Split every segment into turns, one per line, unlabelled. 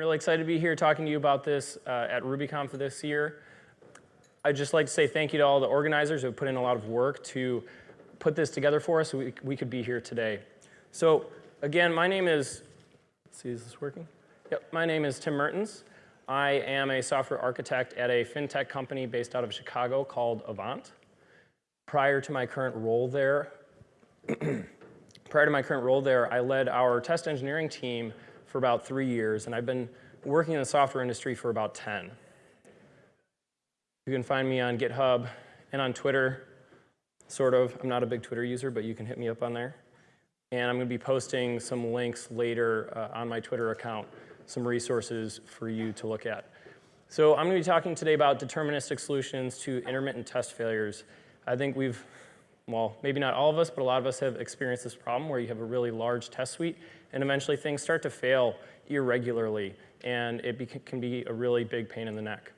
really excited to be here talking to you about this uh, at RubyConf for this year. I'd just like to say thank you to all the organizers who put in a lot of work to put this together for us so we, we could be here today. So again, my name is, see, is this working? Yep, my name is Tim Mertens. I am a software architect at a fintech company based out of Chicago called Avant. Prior to my current role there, prior to my current role there, I led our test engineering team for about three years, and I've been working in the software industry for about 10. You can find me on GitHub and on Twitter, sort of. I'm not a big Twitter user, but you can hit me up on there. And I'm going to be posting some links later uh, on my Twitter account, some resources for you to look at. So I'm going to be talking today about deterministic solutions to intermittent test failures. I think we've, well, maybe not all of us, but a lot of us have experienced this problem where you have a really large test suite and eventually things start to fail irregularly and it can be a really big pain in the neck.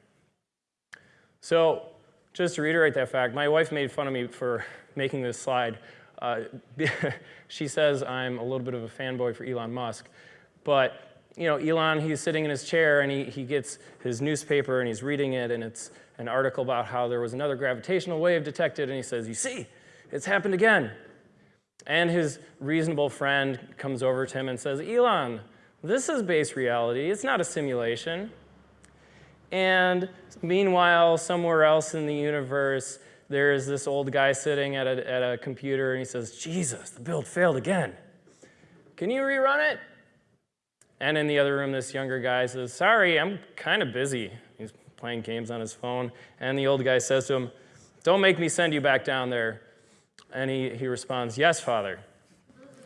So just to reiterate that fact, my wife made fun of me for making this slide. Uh, she says I'm a little bit of a fanboy for Elon Musk, but you know, Elon, he's sitting in his chair and he, he gets his newspaper and he's reading it and it's an article about how there was another gravitational wave detected and he says, you see, it's happened again. And his reasonable friend comes over to him and says, Elon, this is base reality. It's not a simulation. And meanwhile, somewhere else in the universe, there is this old guy sitting at a, at a computer and he says, Jesus, the build failed again. Can you rerun it? And in the other room, this younger guy says, sorry, I'm kind of busy. He's playing games on his phone. And the old guy says to him, don't make me send you back down there. And he, he responds, yes, Father.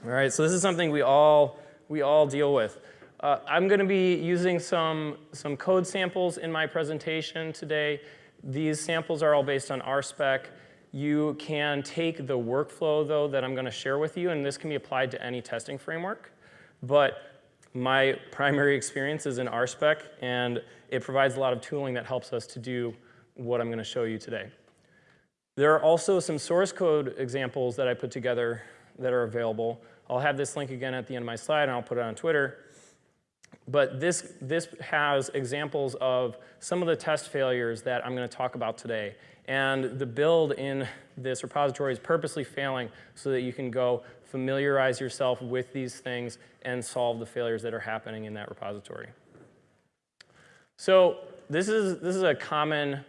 All right, so this is something we all, we all deal with. Uh, I'm going to be using some, some code samples in my presentation today. These samples are all based on RSpec. You can take the workflow, though, that I'm going to share with you, and this can be applied to any testing framework. But my primary experience is in RSpec, and it provides a lot of tooling that helps us to do what I'm going to show you today. There are also some source code examples that I put together that are available. I'll have this link again at the end of my slide, and I'll put it on Twitter. But this, this has examples of some of the test failures that I'm going to talk about today. And the build in this repository is purposely failing so that you can go familiarize yourself with these things and solve the failures that are happening in that repository. So this is, this is a common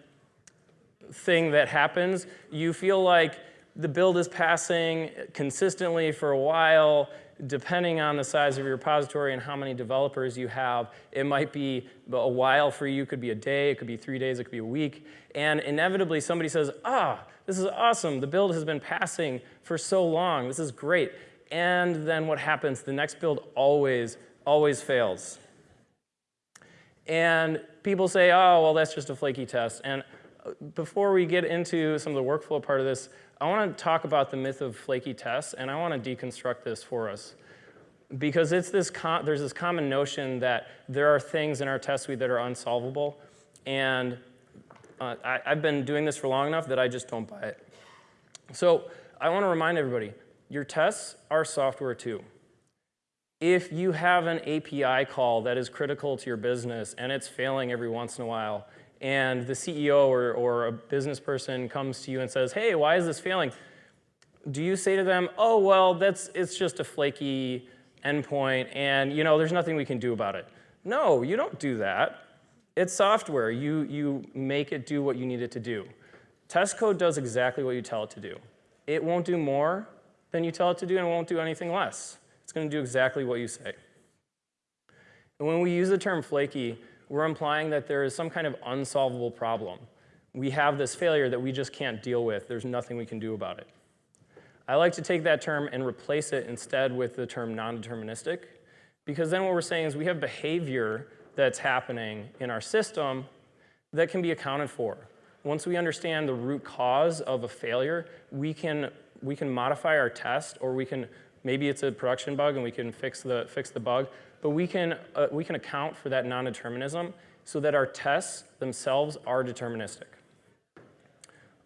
thing that happens. You feel like the build is passing consistently for a while, depending on the size of your repository and how many developers you have, it might be a while for you, it could be a day, it could be three days, it could be a week. And inevitably somebody says, ah, this is awesome, the build has been passing for so long, this is great. And then what happens, the next build always, always fails. And people say, oh, well, that's just a flaky test. And before we get into some of the workflow part of this, I want to talk about the myth of flaky tests, and I want to deconstruct this for us. Because it's this there's this common notion that there are things in our test suite that are unsolvable, and uh, I, I've been doing this for long enough that I just don't buy it. So I want to remind everybody, your tests are software too. If you have an API call that is critical to your business and it's failing every once in a while, and the CEO or, or a business person comes to you and says, hey, why is this failing? Do you say to them, oh, well, that's, it's just a flaky endpoint and you know, there's nothing we can do about it? No, you don't do that. It's software. You, you make it do what you need it to do. Test code does exactly what you tell it to do. It won't do more than you tell it to do and it won't do anything less. It's going to do exactly what you say. And when we use the term flaky, we're implying that there is some kind of unsolvable problem. We have this failure that we just can't deal with. There's nothing we can do about it. I like to take that term and replace it instead with the term non-deterministic, because then what we're saying is we have behavior that's happening in our system that can be accounted for. Once we understand the root cause of a failure, we can, we can modify our test, or we can, maybe it's a production bug and we can fix the, fix the bug, but we can, uh, we can account for that non-determinism so that our tests themselves are deterministic.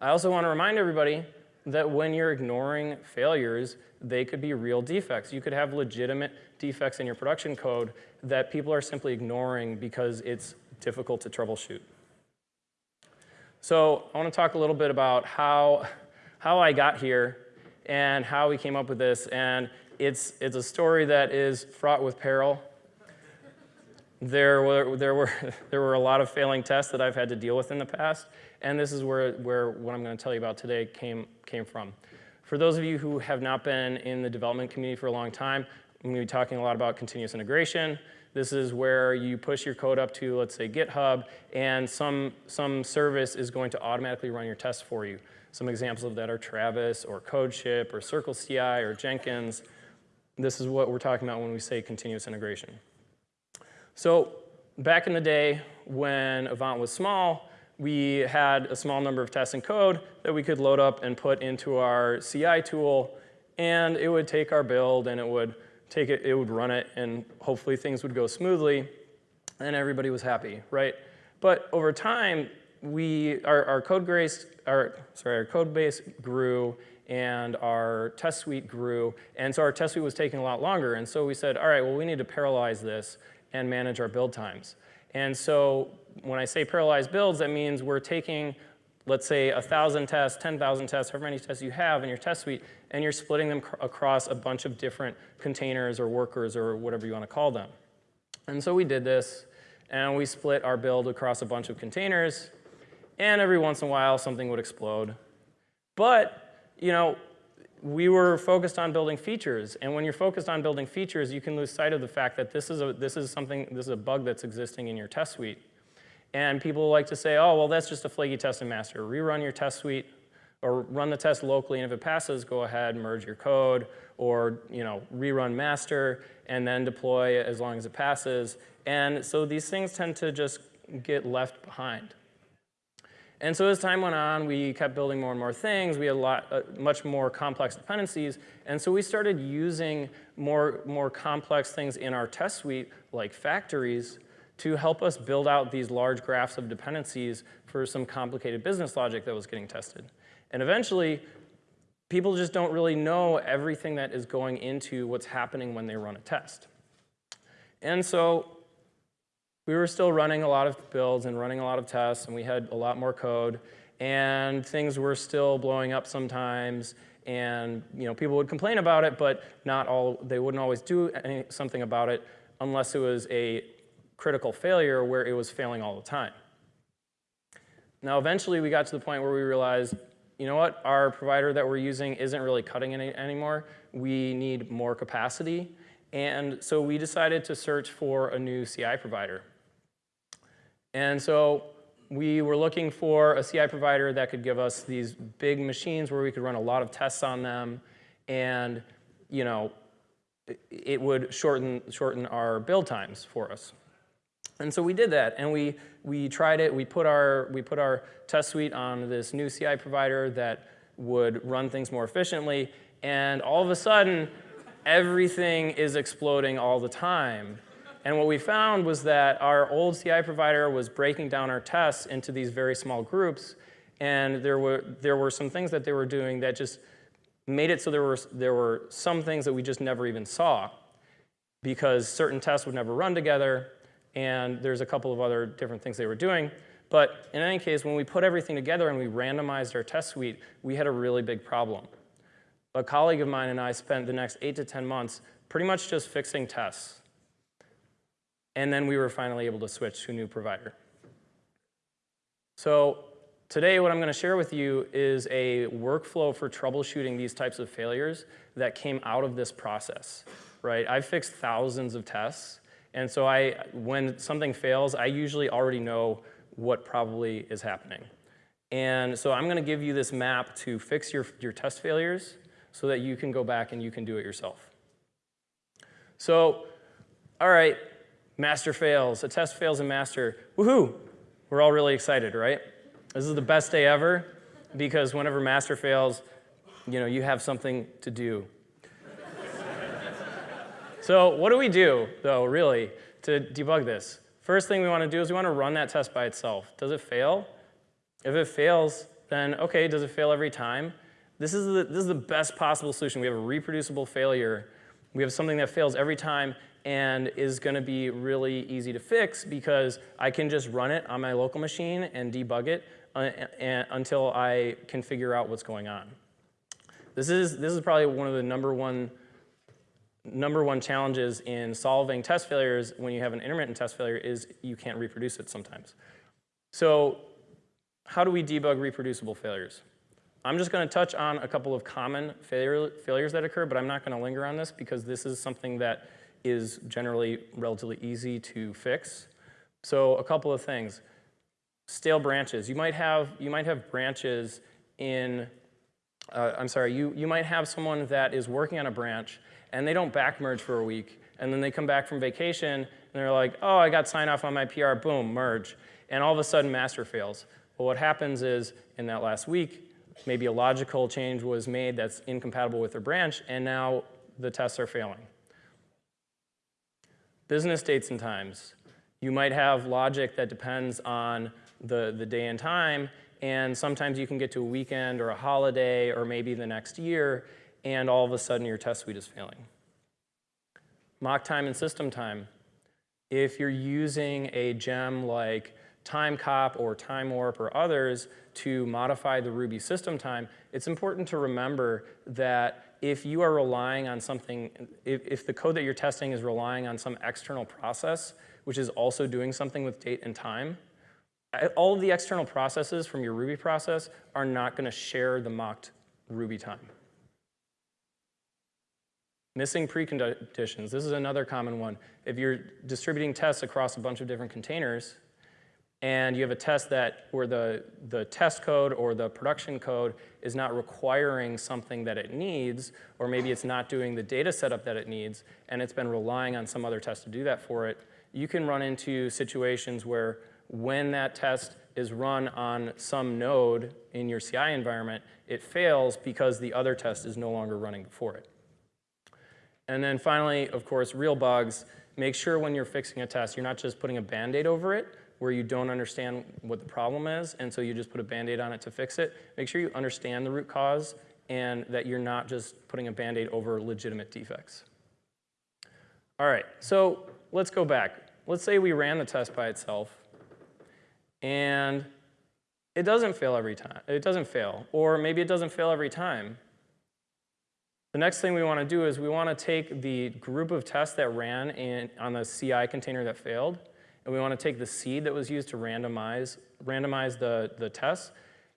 I also want to remind everybody that when you're ignoring failures, they could be real defects. You could have legitimate defects in your production code that people are simply ignoring because it's difficult to troubleshoot. So I want to talk a little bit about how, how I got here and how we came up with this. And it's, it's a story that is fraught with peril. There were, there, were, there were a lot of failing tests that I've had to deal with in the past. And this is where, where what I'm going to tell you about today came, came from. For those of you who have not been in the development community for a long time, I'm going to be talking a lot about continuous integration. This is where you push your code up to, let's say, GitHub, and some, some service is going to automatically run your tests for you. Some examples of that are Travis or CodeShip or CircleCI or Jenkins. This is what we're talking about when we say continuous integration. So back in the day when Avant was small, we had a small number of tests and code that we could load up and put into our CI tool, and it would take our build and it would take it, it would run it, and hopefully things would go smoothly, and everybody was happy, right? But over time, we, our, our code base, our, sorry, our code base grew and our test suite grew, and so our test suite was taking a lot longer, and so we said, all right, well, we need to parallelize this and manage our build times. And so when I say parallelized builds, that means we're taking, let's say, 1,000 tests, 10,000 tests, however many tests you have in your test suite, and you're splitting them across a bunch of different containers or workers or whatever you want to call them. And so we did this, and we split our build across a bunch of containers, and every once in a while something would explode. But, you know, we were focused on building features, and when you're focused on building features, you can lose sight of the fact that this is a, this is something, this is a bug that's existing in your test suite. And people like to say, oh, well, that's just a flaky test in master. Rerun your test suite or run the test locally, and if it passes, go ahead, merge your code, or you know, rerun master, and then deploy as long as it passes. And so these things tend to just get left behind. And so as time went on, we kept building more and more things. We had a lot, uh, much more complex dependencies. And so we started using more, more complex things in our test suite, like factories, to help us build out these large graphs of dependencies for some complicated business logic that was getting tested. And eventually, people just don't really know everything that is going into what's happening when they run a test. And so we were still running a lot of builds and running a lot of tests, and we had a lot more code, and things were still blowing up sometimes, and you know, people would complain about it, but not all, they wouldn't always do any, something about it unless it was a critical failure where it was failing all the time. Now, eventually we got to the point where we realized, you know what, our provider that we're using isn't really cutting any anymore. We need more capacity. And so we decided to search for a new CI provider. And so we were looking for a CI provider that could give us these big machines where we could run a lot of tests on them and you know, it would shorten, shorten our build times for us. And so we did that, and we, we tried it. We put, our, we put our test suite on this new CI provider that would run things more efficiently, and all of a sudden, everything is exploding all the time. And what we found was that our old CI provider was breaking down our tests into these very small groups, and there were, there were some things that they were doing that just made it so there were, there were some things that we just never even saw because certain tests would never run together, and there's a couple of other different things they were doing. But in any case, when we put everything together and we randomized our test suite, we had a really big problem. A colleague of mine and I spent the next eight to 10 months pretty much just fixing tests. And then we were finally able to switch to a new provider. So today what I'm going to share with you is a workflow for troubleshooting these types of failures that came out of this process. Right? I've fixed thousands of tests. And so I, when something fails, I usually already know what probably is happening. And so I'm going to give you this map to fix your, your test failures so that you can go back and you can do it yourself. So, all right, Master fails, a test fails in master. Woohoo! We're all really excited, right? This is the best day ever because whenever master fails, you know, you have something to do. so what do we do, though, really, to debug this? First thing we want to do is we want to run that test by itself. Does it fail? If it fails, then okay, does it fail every time? This is the, this is the best possible solution. We have a reproducible failure We have something that fails every time and is going to be really easy to fix because I can just run it on my local machine and debug it uh, until I can figure out what's going on. This is, this is probably one of the number one, number one challenges in solving test failures when you have an intermittent test failure is you can't reproduce it sometimes. So how do we debug reproducible failures? I'm just going to touch on a couple of common failure, failures that occur, but I'm not going to linger on this because this is something that is generally relatively easy to fix. So a couple of things. Stale branches. You might have, you might have branches in, uh, I'm sorry, you, you might have someone that is working on a branch and they don't back merge for a week and then they come back from vacation and they're like, oh, I got sign off on my PR, boom, merge. And all of a sudden master fails. Well, what happens is in that last week, maybe a logical change was made that's incompatible with their branch and now the tests are failing business dates and times. You might have logic that depends on the, the day and time, and sometimes you can get to a weekend or a holiday or maybe the next year, and all of a sudden your test suite is failing. Mock time and system time. If you're using a gem like Timecop or Time Warp or others to modify the Ruby system time, it's important to remember that if you are relying on something, if, if the code that you're testing is relying on some external process, which is also doing something with date and time, all of the external processes from your Ruby process are not going to share the mocked Ruby time. Missing preconditions. This is another common one. If you're distributing tests across a bunch of different containers, and you have a test that where the, the test code or the production code is not requiring something that it needs, or maybe it's not doing the data setup that it needs, and it's been relying on some other test to do that for it, you can run into situations where when that test is run on some node in your CI environment, it fails because the other test is no longer running before it. And then finally, of course, real bugs. Make sure when you're fixing a test, you're not just putting a Band-Aid over it, where you don't understand what the problem is, and so you just put a Band-Aid on it to fix it. Make sure you understand the root cause and that you're not just putting a Band-Aid over legitimate defects. All right, so let's go back. Let's say we ran the test by itself, and it doesn't fail every time. It doesn't fail, or maybe it doesn't fail every time. The next thing we want to do is we want to take the group of tests that ran in, on the CI container that failed, and we want to take the seed that was used to randomize, randomize the, the test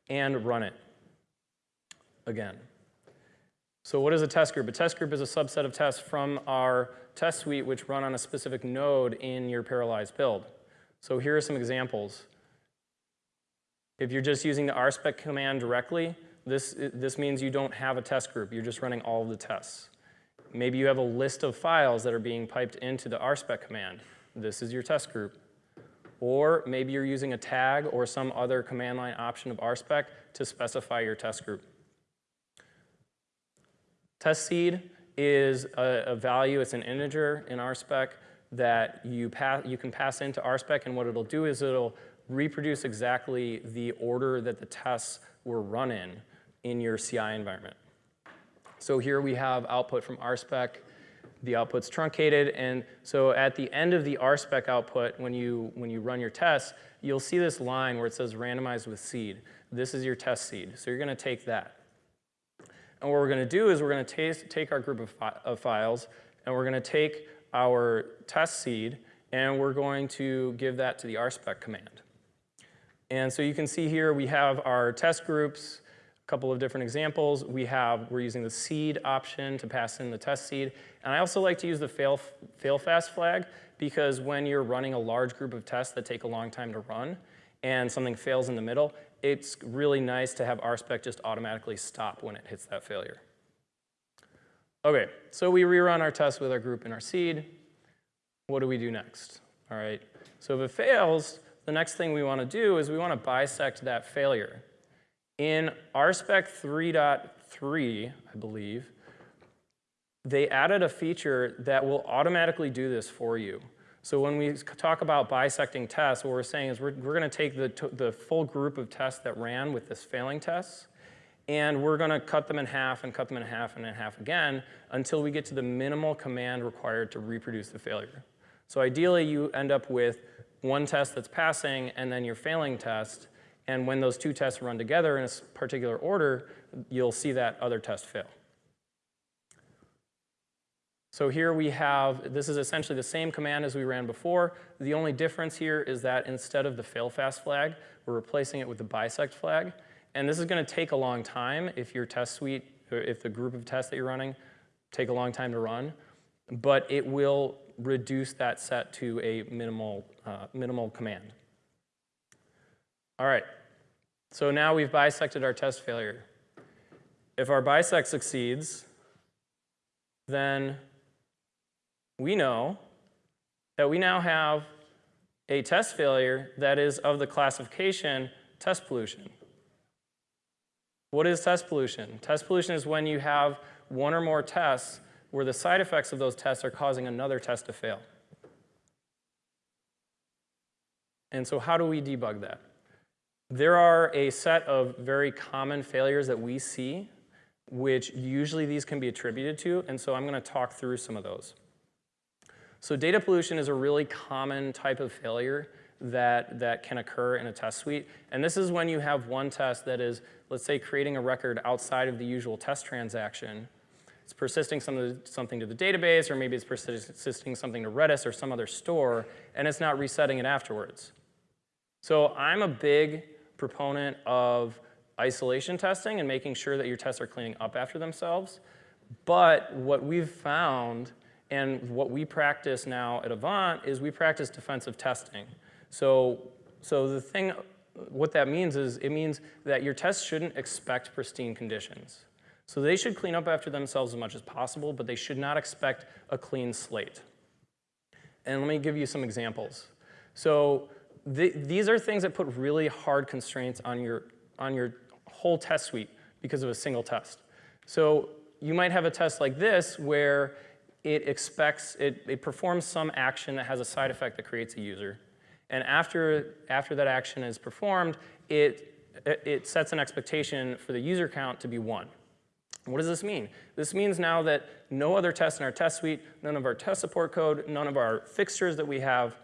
and run it again. So what is a test group? A test group is a subset of tests from our test suite which run on a specific node in your parallelized build. So here are some examples. If you're just using the rspec command directly, this, this means you don't have a test group. You're just running all of the tests. Maybe you have a list of files that are being piped into the rspec command. This is your test group. Or maybe you're using a tag or some other command line option of RSpec to specify your test group. Test seed is a, a value, it's an integer in RSpec that you, pass, you can pass into RSpec and what it'll do is it'll reproduce exactly the order that the tests were run in in your CI environment. So here we have output from RSpec the output's truncated. And so at the end of the RSpec output, when you, when you run your tests, you'll see this line where it says randomized with seed. This is your test seed. So you're going to take that. And what we're going to do is we're going to take our group of, fi of files and we're going to take our test seed and we're going to give that to the RSpec command. And so you can see here we have our test groups, couple of different examples. We have, we're using the seed option to pass in the test seed. And I also like to use the fail, fail fast flag because when you're running a large group of tests that take a long time to run and something fails in the middle, it's really nice to have RSpec just automatically stop when it hits that failure. Okay, so we rerun our test with our group and our seed. What do we do next? All right, so if it fails, the next thing we want to do is we want to bisect that failure. In RSpec 3.3, I believe, they added a feature that will automatically do this for you. So when we talk about bisecting tests, what we're saying is we're, we're going to take the, the full group of tests that ran with this failing test, And we're gonna cut them in half and cut them in half and in half again until we get to the minimal command required to reproduce the failure. So ideally, you end up with one test that's passing and then your failing test. And when those two tests run together in a particular order, you'll see that other test fail. So here we have, this is essentially the same command as we ran before. The only difference here is that instead of the fail fast flag, we're replacing it with the bisect flag. And this is gonna take a long time if your test suite, if the group of tests that you're running take a long time to run, but it will reduce that set to a minimal, uh, minimal command. All right, so now we've bisected our test failure. If our bisect succeeds, then we know that we now have a test failure that is of the classification test pollution. What is test pollution? Test pollution is when you have one or more tests where the side effects of those tests are causing another test to fail. And so how do we debug that? There are a set of very common failures that we see, which usually these can be attributed to, and so I'm going to talk through some of those. So data pollution is a really common type of failure that, that can occur in a test suite. And this is when you have one test that is, let's say, creating a record outside of the usual test transaction, it's persisting some something to the database, or maybe it's persisting something to Redis or some other store, and it's not resetting it afterwards. So I'm a big proponent of isolation testing and making sure that your tests are cleaning up after themselves. But what we've found and what we practice now at Avant is we practice defensive testing. So, so the thing, what that means is it means that your tests shouldn't expect pristine conditions. So they should clean up after themselves as much as possible, but they should not expect a clean slate. And let me give you some examples. So th these are things that put really hard constraints on your, on your whole test suite because of a single test. So you might have a test like this where it expects, it, it performs some action that has a side effect that creates a user. And after, after that action is performed, it, it sets an expectation for the user count to be one. What does this mean? This means now that no other tests in our test suite, none of our test support code, none of our fixtures that we have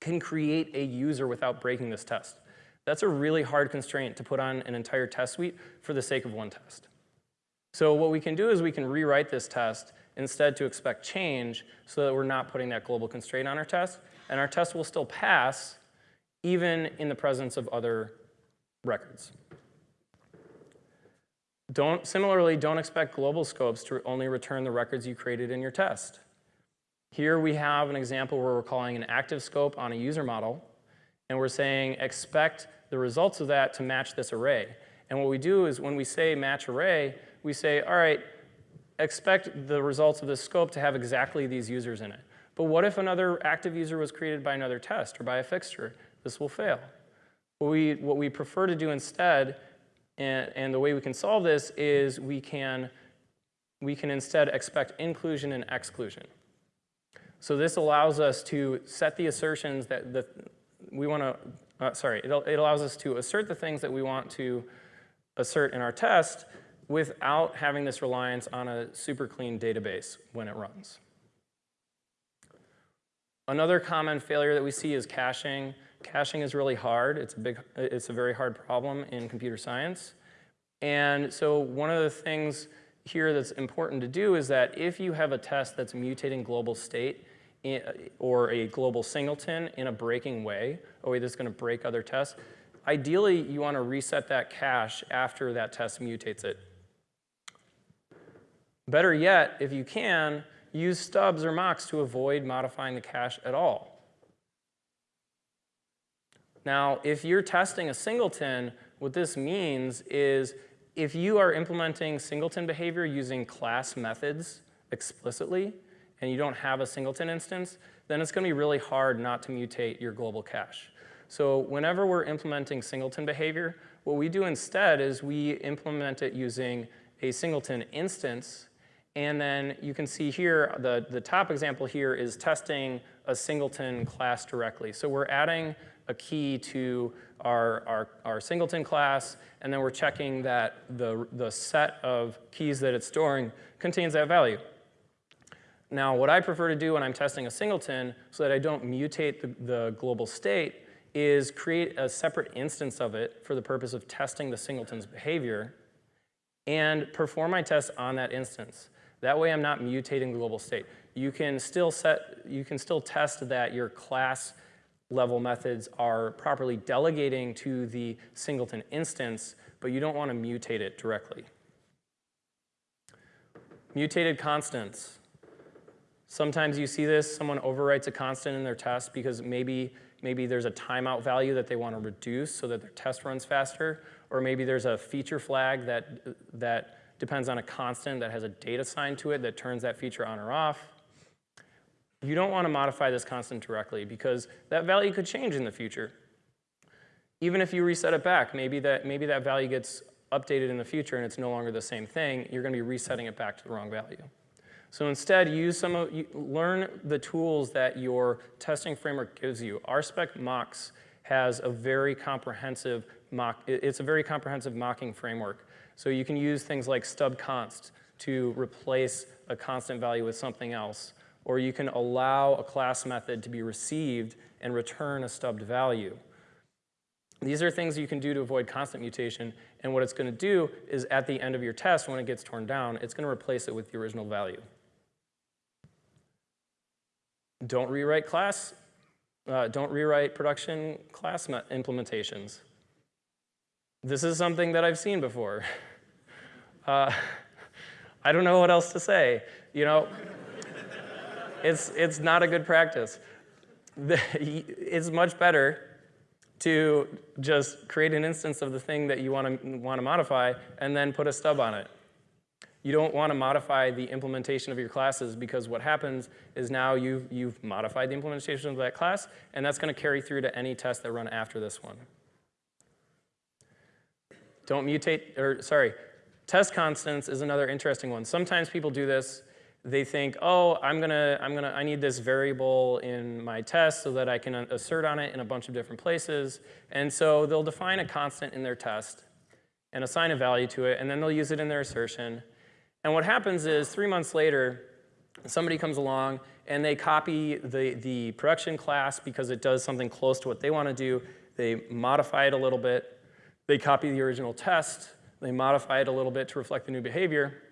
can create a user without breaking this test. That's a really hard constraint to put on an entire test suite for the sake of one test. So what we can do is we can rewrite this test instead to expect change so that we're not putting that global constraint on our test, and our test will still pass even in the presence of other records. Don't, similarly, don't expect global scopes to only return the records you created in your test. Here we have an example where we're calling an active scope on a user model, and we're saying expect the results of that to match this array. And what we do is when we say match array, we say, all right, expect the results of this scope to have exactly these users in it. But what if another active user was created by another test or by a fixture? This will fail. What we, what we prefer to do instead and, and the way we can solve this is we can, we can instead expect inclusion and exclusion. So this allows us to set the assertions that the, we want to, uh, sorry, it, it allows us to assert the things that we want to assert in our test without having this reliance on a super clean database when it runs. Another common failure that we see is caching. Caching is really hard. It's a, big, it's a very hard problem in computer science. And so one of the things here that's important to do is that if you have a test that's mutating global state in, or a global singleton in a breaking way, a way that's going to break other tests, ideally you want to reset that cache after that test mutates it. Better yet, if you can, use stubs or mocks to avoid modifying the cache at all. Now, if you're testing a singleton, what this means is if you are implementing singleton behavior using class methods explicitly, and you don't have a singleton instance, then it's going to be really hard not to mutate your global cache. So whenever we're implementing singleton behavior, what we do instead is we implement it using a singleton instance, and then you can see here, the, the top example here is testing a singleton class directly. So we're adding a key to our, our, our singleton class, and then we're checking that the, the set of keys that it's storing contains that value. Now, what I prefer to do when I'm testing a singleton so that I don't mutate the, the global state is create a separate instance of it for the purpose of testing the singleton's behavior and perform my test on that instance. That way I'm not mutating the global state. You can still set, you can still test that your class level methods are properly delegating to the singleton instance, but you don't want to mutate it directly. Mutated constants. Sometimes you see this, someone overwrites a constant in their test because maybe, maybe there's a timeout value that they want to reduce so that their test runs faster, or maybe there's a feature flag that, that depends on a constant that has a date assigned to it that turns that feature on or off. You don't want to modify this constant directly because that value could change in the future. Even if you reset it back, maybe that, maybe that value gets updated in the future and it's no longer the same thing, you're going to be resetting it back to the wrong value. So instead, use some of, learn the tools that your testing framework gives you. RSpec mocks has a very comprehensive mock, it's a very comprehensive mocking framework. So you can use things like stubconst to replace a constant value with something else. Or you can allow a class method to be received and return a stubbed value. These are things you can do to avoid constant mutation, and what it's going to do is at the end of your test, when it gets torn down, it's going to replace it with the original value. Don't rewrite class, uh, don't rewrite production class implementations. This is something that I've seen before. Uh, I don't know what else to say. You know, it's, it's not a good practice. It's much better to just create an instance of the thing that you want to, want to modify and then put a stub on it. You don't want to modify the implementation of your classes because what happens is now you've, you've modified the implementation of that class, and that's going to carry through to any tests that run after this one. Don't mutate, or sorry, test constants is another interesting one. Sometimes people do this. They think, oh, I'm gonna, I'm gonna, I need this variable in my test so that I can assert on it in a bunch of different places. And so they'll define a constant in their test and assign a value to it, and then they'll use it in their assertion. And what happens is three months later, somebody comes along and they copy the, the production class because it does something close to what they want to do. They modify it a little bit. They copy the original test. They modify it a little bit to reflect the new behavior.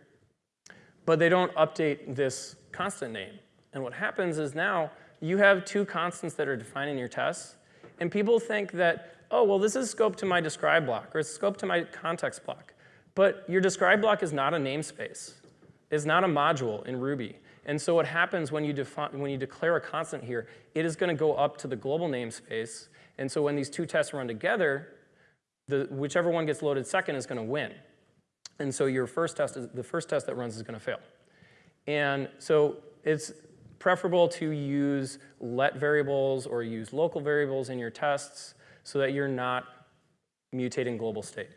But they don't update this constant name. And what happens is now you have two constants that are defined in your tests. And people think that, oh, well, this is scope to my describe block, or it's scope to my context block. But your describe block is not a namespace. It's not a module in Ruby. And so what happens when you, define, when you declare a constant here, it is going to go up to the global namespace. And so when these two tests run together, the, whichever one gets loaded second is going to win. And so your first test, is, the first test that runs is going to fail. And so it's preferable to use let variables or use local variables in your tests so that you're not mutating global state.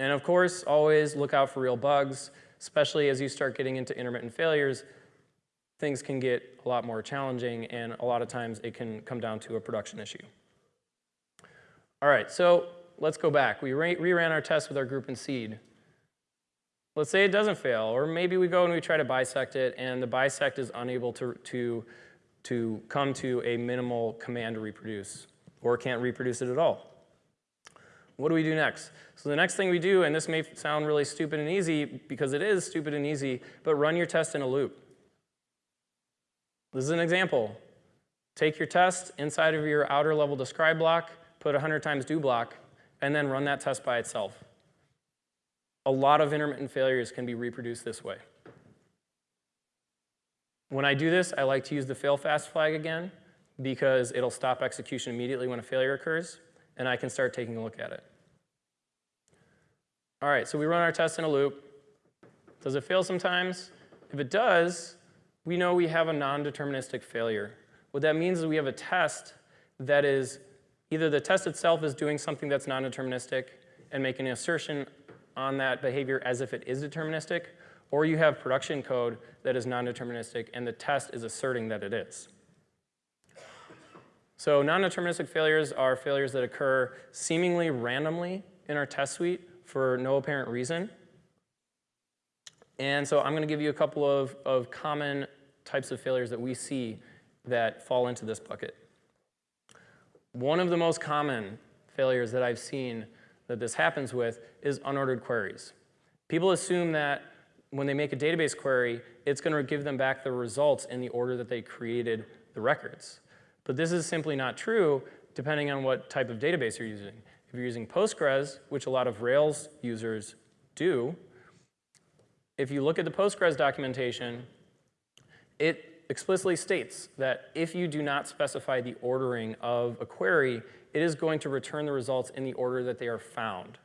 And of course, always look out for real bugs, especially as you start getting into intermittent failures. Things can get a lot more challenging, and a lot of times it can come down to a production issue. All right, so let's go back. We reran our test with our group and seed. Let's say it doesn't fail, or maybe we go and we try to bisect it, and the bisect is unable to, to, to come to a minimal command to reproduce, or can't reproduce it at all. What do we do next? So the next thing we do, and this may sound really stupid and easy because it is stupid and easy, but run your test in a loop. This is an example. Take your test inside of your outer level describe block, put 100 times do block, and then run that test by itself. A lot of intermittent failures can be reproduced this way. When I do this, I like to use the fail fast flag again because it'll stop execution immediately when a failure occurs, and I can start taking a look at it. All right, so we run our test in a loop. Does it fail sometimes? If it does, we know we have a non-deterministic failure. What that means is we have a test that is, either the test itself is doing something that's non-deterministic and making an assertion on that behavior as if it is deterministic, or you have production code that is non-deterministic and the test is asserting that it is. So non-deterministic failures are failures that occur seemingly randomly in our test suite for no apparent reason. And so I'm going to give you a couple of, of common types of failures that we see that fall into this bucket. One of the most common failures that I've seen that this happens with is unordered queries. People assume that when they make a database query, it's going to give them back the results in the order that they created the records. But this is simply not true depending on what type of database you're using. If you're using Postgres, which a lot of Rails users do, if you look at the Postgres documentation, it explicitly states that if you do not specify the ordering of a query, it is going to return the results in the order that they are found.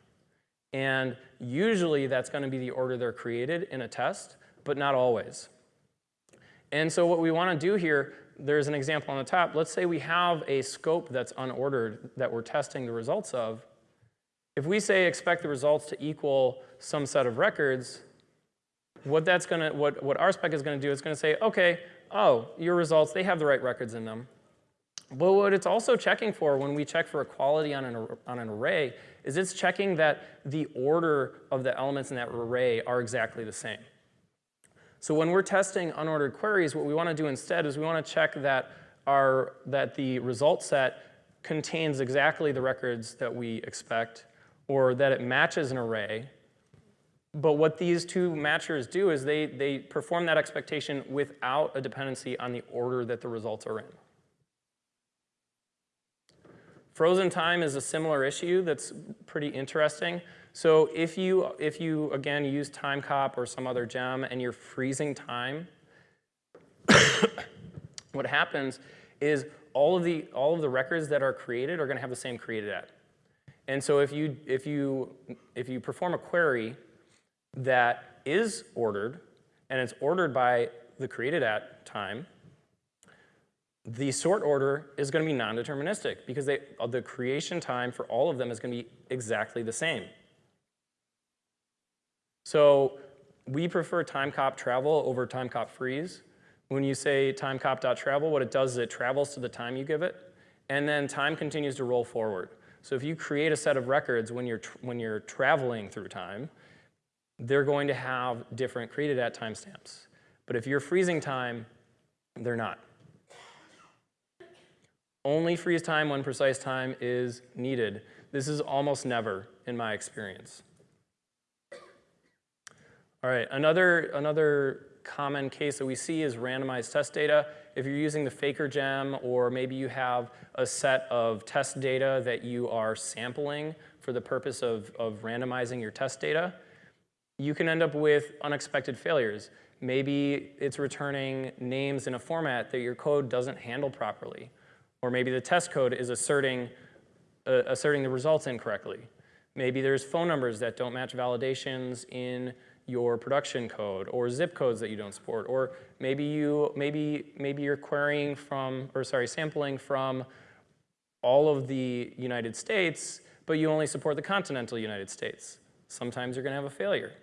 And usually that's going to be the order they're created in a test, but not always. And so what we want to do here, there's an example on the top. Let's say we have a scope that's unordered that we're testing the results of. If we say expect the results to equal some set of records, what that's to, what, what RSpec is going to do going to say, okay, oh, your results, they have the right records in them. But what it's also checking for when we check for equality on an, on an array is it's checking that the order of the elements in that array are exactly the same. So when we're testing unordered queries, what we want to do instead is we want to check that, our, that the result set contains exactly the records that we expect or that it matches an array but what these two matchers do is they, they perform that expectation without a dependency on the order that the results are in. Frozen time is a similar issue that's pretty interesting. So if you, if you again, use timecop or some other gem and you're freezing time, what happens is all of, the, all of the records that are created are going to have the same created at. And so if you, if, you, if you perform a query that is ordered, and it's ordered by the created at time, the sort order is going to be non-deterministic because they, the creation time for all of them is going to be exactly the same. So we prefer timecop travel over timecop freeze. When you say timecop.travel, what it does is it travels to the time you give it, and then time continues to roll forward. So if you create a set of records when you're, when you're traveling through time, they're going to have different created at timestamps. But if you're freezing time, they're not. Only freeze time when precise time is needed. This is almost never in my experience. All right, another, another common case that we see is randomized test data. If you're using the Faker gem or maybe you have a set of test data that you are sampling for the purpose of, of randomizing your test data, you can end up with unexpected failures. Maybe it's returning names in a format that your code doesn't handle properly. Or maybe the test code is asserting, uh, asserting the results incorrectly. Maybe there's phone numbers that don't match validations in your production code or zip codes that you don't support. Or maybe, you, maybe, maybe you're querying from, or sorry, sampling from all of the United States, but you only support the continental United States. Sometimes you're gonna have a failure.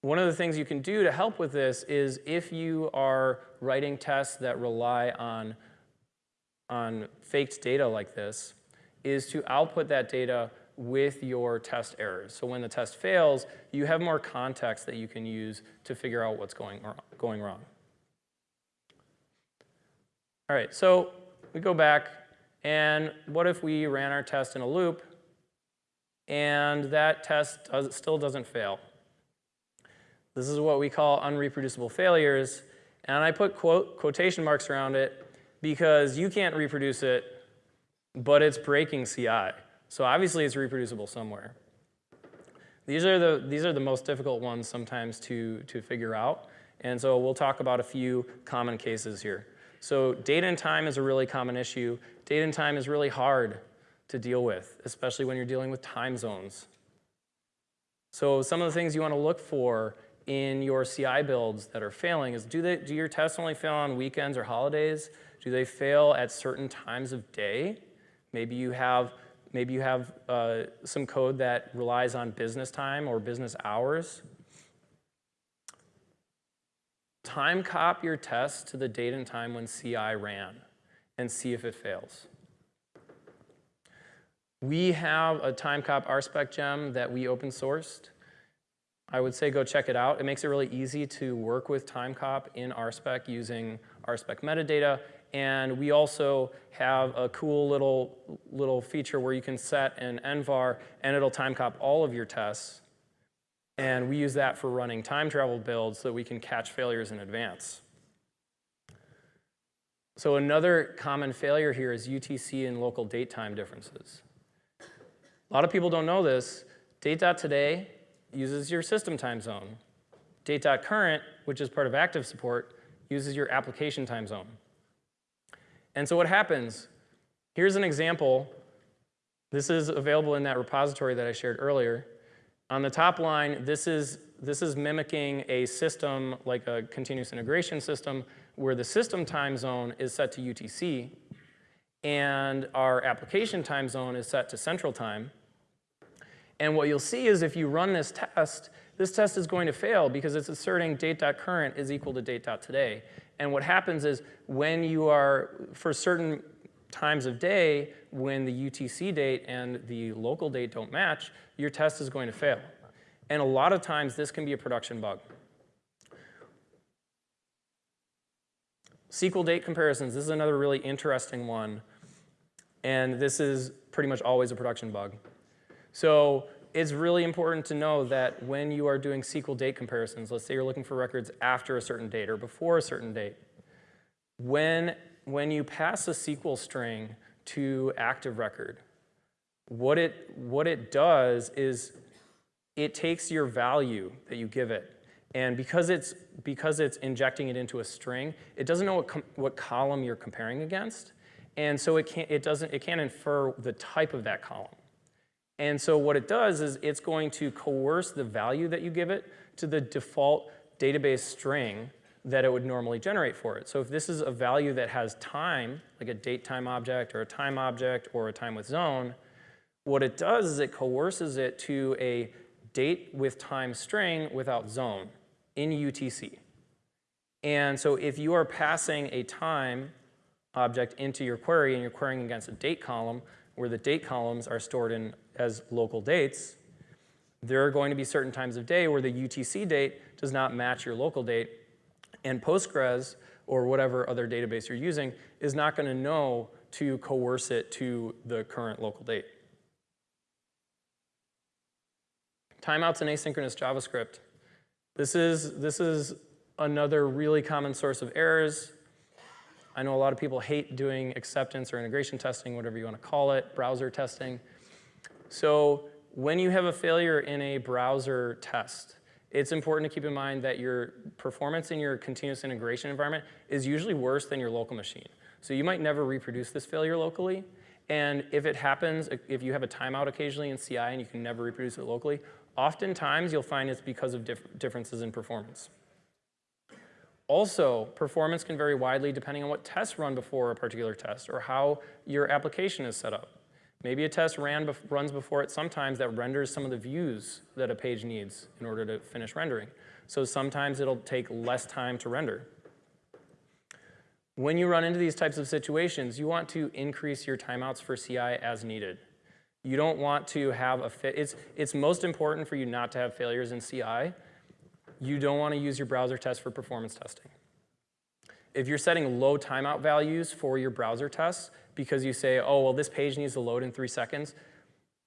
One of the things you can do to help with this is if you are writing tests that rely on, on faked data like this, is to output that data with your test errors. So when the test fails, you have more context that you can use to figure out what's going, going wrong. All right, so we go back, and what if we ran our test in a loop, and that test does, still doesn't fail? This is what we call unreproducible failures. And I put quote, quotation marks around it because you can't reproduce it, but it's breaking CI. So obviously it's reproducible somewhere. These are the, these are the most difficult ones sometimes to, to figure out. And so we'll talk about a few common cases here. So date and time is a really common issue. Date and time is really hard to deal with, especially when you're dealing with time zones. So some of the things you want to look for in your CI builds that are failing is do, they, do your tests only fail on weekends or holidays? Do they fail at certain times of day? Maybe you have, maybe you have uh, some code that relies on business time or business hours. Timecop your test to the date and time when CI ran and see if it fails. We have a Timecop RSpec gem that we open sourced. I would say go check it out. It makes it really easy to work with Timecop in RSpec using RSpec metadata. And we also have a cool little, little feature where you can set an nvar and it'll Timecop all of your tests. And we use that for running time travel builds so that we can catch failures in advance. So another common failure here is UTC and local date time differences. A lot of people don't know this. Date.today uses your system time zone. Date.current, which is part of active support, uses your application time zone. And so what happens, here's an example. This is available in that repository that I shared earlier. On the top line, this is, this is mimicking a system like a continuous integration system where the system time zone is set to UTC and our application time zone is set to central time. And what you'll see is if you run this test, this test is going to fail because it's asserting date.current is equal to date.today. And what happens is when you are, for certain times of day, when the UTC date and the local date don't match, your test is going to fail. And a lot of times this can be a production bug. SQL date comparisons, this is another really interesting one. And this is pretty much always a production bug. So it's really important to know that when you are doing SQL date comparisons, let's say you're looking for records after a certain date or before a certain date, when, when you pass a SQL string to active record, what it, what it does is it takes your value that you give it, and because it's, because it's injecting it into a string, it doesn't know what, what column you're comparing against, and so it can't, it, doesn't, it can't infer the type of that column. And so what it does is it's going to coerce the value that you give it to the default database string that it would normally generate for it. So if this is a value that has time, like a date time object or a time object or a time with zone, what it does is it coerces it to a date with time string without zone in UTC. And so if you are passing a time object into your query and you're querying against a date column, where the date columns are stored in as local dates, there are going to be certain times of day where the UTC date does not match your local date, and Postgres or whatever other database you're using is not going to know to coerce it to the current local date. Timeouts in asynchronous JavaScript. This is, this is another really common source of errors. I know a lot of people hate doing acceptance or integration testing, whatever you want to call it, browser testing. So when you have a failure in a browser test, it's important to keep in mind that your performance in your continuous integration environment is usually worse than your local machine. So you might never reproduce this failure locally. And if it happens, if you have a timeout occasionally in CI and you can never reproduce it locally, oftentimes you'll find it's because of dif differences in performance. Also, performance can vary widely depending on what tests run before a particular test or how your application is set up. Maybe a test ran runs before it sometimes that renders some of the views that a page needs in order to finish rendering. So sometimes it'll take less time to render. When you run into these types of situations, you want to increase your timeouts for CI as needed. You don't want to have a fit. It's, it's most important for you not to have failures in CI. You don't want to use your browser test for performance testing. If you're setting low timeout values for your browser tests, because you say, oh, well, this page needs to load in three seconds,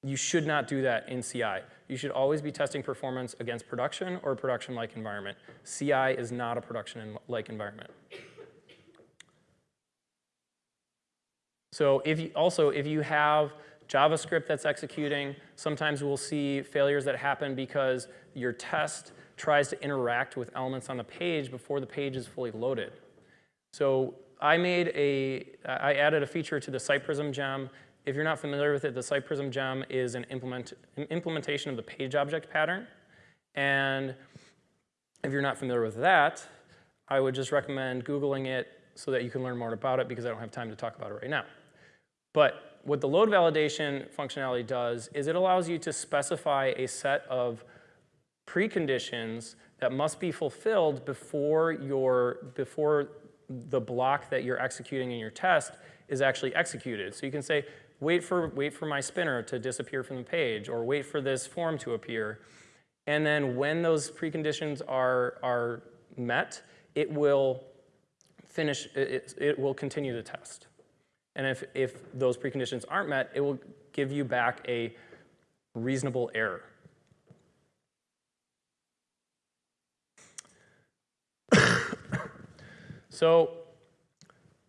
you should not do that in CI. You should always be testing performance against production or production-like environment. CI is not a production-like environment. So if you, also, if you have JavaScript that's executing, sometimes we'll see failures that happen because your test tries to interact with elements on the page before the page is fully loaded. So I made a, I added a feature to the SitePrism gem. If you're not familiar with it, the SitePrism gem is an, implement, an implementation of the page object pattern. And if you're not familiar with that, I would just recommend Googling it so that you can learn more about it because I don't have time to talk about it right now. But what the load validation functionality does is it allows you to specify a set of preconditions that must be fulfilled before, your, before the block that you're executing in your test is actually executed. So you can say, wait for, wait for my spinner to disappear from the page, or wait for this form to appear. And then when those preconditions are, are met, it will finish, it, it will continue the test. And if, if those preconditions aren't met, it will give you back a reasonable error. So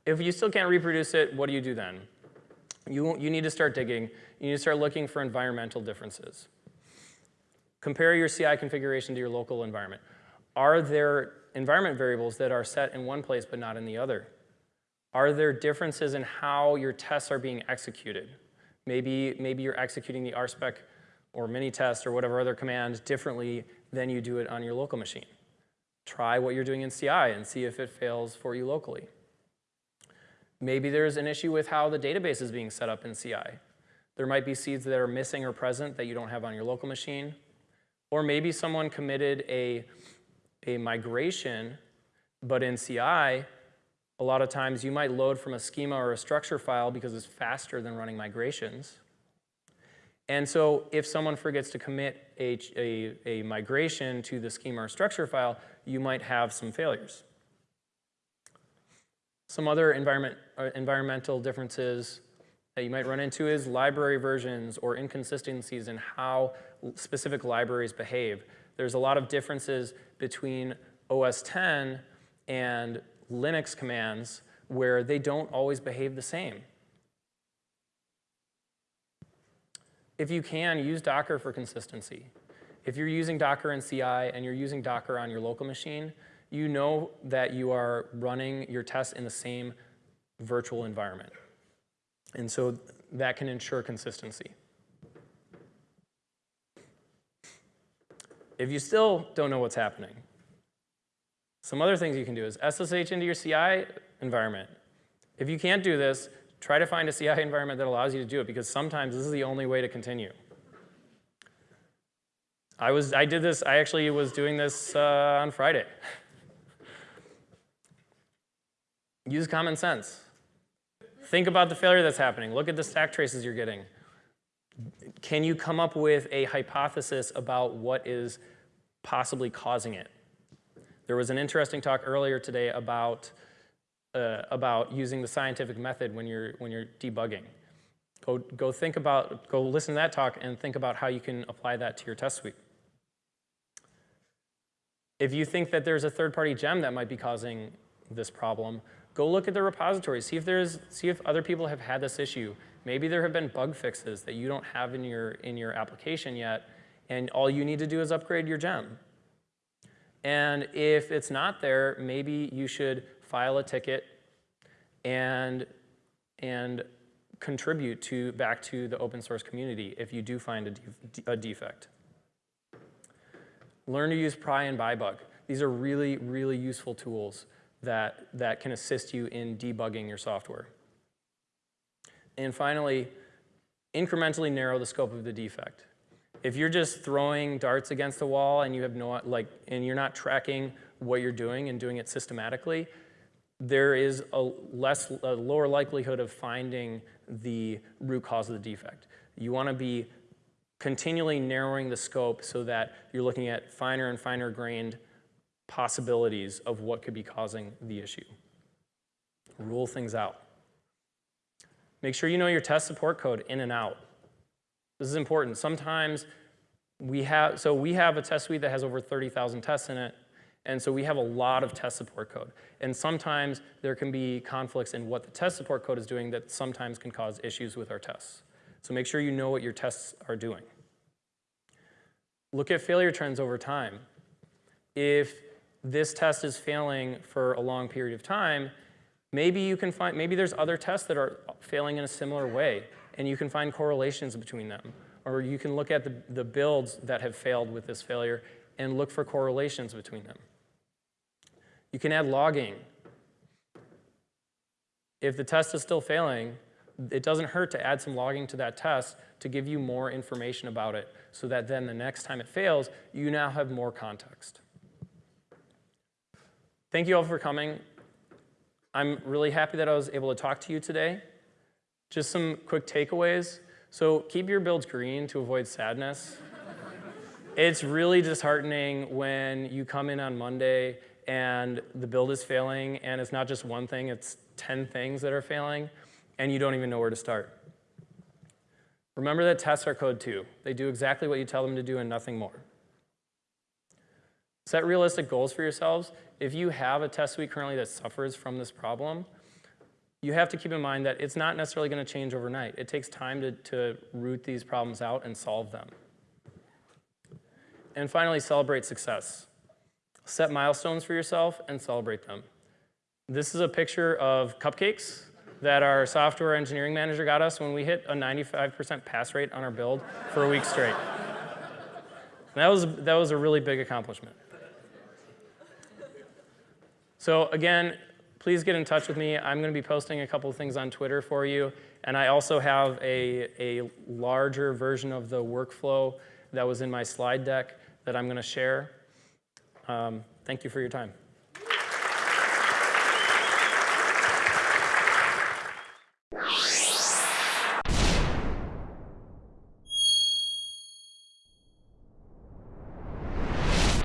if you still can't reproduce it, what do you do then? You, you need to start digging. You need to start looking for environmental differences. Compare your CI configuration to your local environment. Are there environment variables that are set in one place but not in the other? Are there differences in how your tests are being executed? Maybe, maybe you're executing the RSpec or Minitest or whatever other command differently than you do it on your local machine. Try what you're doing in CI and see if it fails for you locally. Maybe there's an issue with how the database is being set up in CI. There might be seeds that are missing or present that you don't have on your local machine. Or maybe someone committed a, a migration, but in CI, a lot of times you might load from a schema or a structure file because it's faster than running migrations. And so if someone forgets to commit a, a, a, migration to the schema or structure file, you might have some failures. Some other environment, uh, environmental differences that you might run into is library versions or inconsistencies in how specific libraries behave. There's a lot of differences between OS X and Linux commands where they don't always behave the same. If you can, use Docker for consistency. If you're using Docker in CI and you're using Docker on your local machine, you know that you are running your tests in the same virtual environment. And so that can ensure consistency. If you still don't know what's happening, some other things you can do is SSH into your CI environment. If you can't do this, try to find a CI environment that allows you to do it because sometimes this is the only way to continue. I, was, I did this, I actually was doing this uh, on Friday. Use common sense. Think about the failure that's happening. Look at the stack traces you're getting. Can you come up with a hypothesis about what is possibly causing it? There was an interesting talk earlier today about, uh, about using the scientific method when you're, when you're debugging. Go, go think about, go listen to that talk and think about how you can apply that to your test suite. If you think that there's a third-party gem that might be causing this problem, go look at the repository. See if, there's, see if other people have had this issue. Maybe there have been bug fixes that you don't have in your, in your application yet, and all you need to do is upgrade your gem. And if it's not there, maybe you should file a ticket and, and contribute to, back to the open source community if you do find a, a defect. Learn to use pry and byebug. These are really, really useful tools that, that can assist you in debugging your software. And finally, incrementally narrow the scope of the defect. If you're just throwing darts against the wall and you have no, like, and you're not tracking what you're doing and doing it systematically, there is a less, a lower likelihood of finding the root cause of the defect. You want to be continually narrowing the scope so that you're looking at finer and finer grained possibilities of what could be causing the issue. Rule things out. Make sure you know your test support code in and out. This is important. Sometimes we have, so we have a test suite that has over 30,000 tests in it, and so we have a lot of test support code. And sometimes there can be conflicts in what the test support code is doing that sometimes can cause issues with our tests. So make sure you know what your tests are doing. Look at failure trends over time. If this test is failing for a long period of time, maybe you can find, maybe there's other tests that are failing in a similar way and you can find correlations between them. Or you can look at the, the builds that have failed with this failure and look for correlations between them. You can add logging. If the test is still failing, it doesn't hurt to add some logging to that test to give you more information about it so that then the next time it fails, you now have more context. Thank you all for coming. I'm really happy that I was able to talk to you today. Just some quick takeaways. So keep your builds green to avoid sadness. it's really disheartening when you come in on Monday and the build is failing and it's not just one thing, it's 10 things that are failing and you don't even know where to start. Remember that tests are code too. They do exactly what you tell them to do and nothing more. Set realistic goals for yourselves. If you have a test suite currently that suffers from this problem, you have to keep in mind that it's not necessarily going to change overnight. It takes time to, to root these problems out and solve them. And finally, celebrate success. Set milestones for yourself and celebrate them. This is a picture of cupcakes that our software engineering manager got us when we hit a 95% pass rate on our build for a week straight. that, was, that was a really big accomplishment. So again, please get in touch with me. I'm going to be posting a couple of things on Twitter for you. And I also have a, a larger version of the workflow that was in my slide deck that I'm going to share. Um, thank you for your time.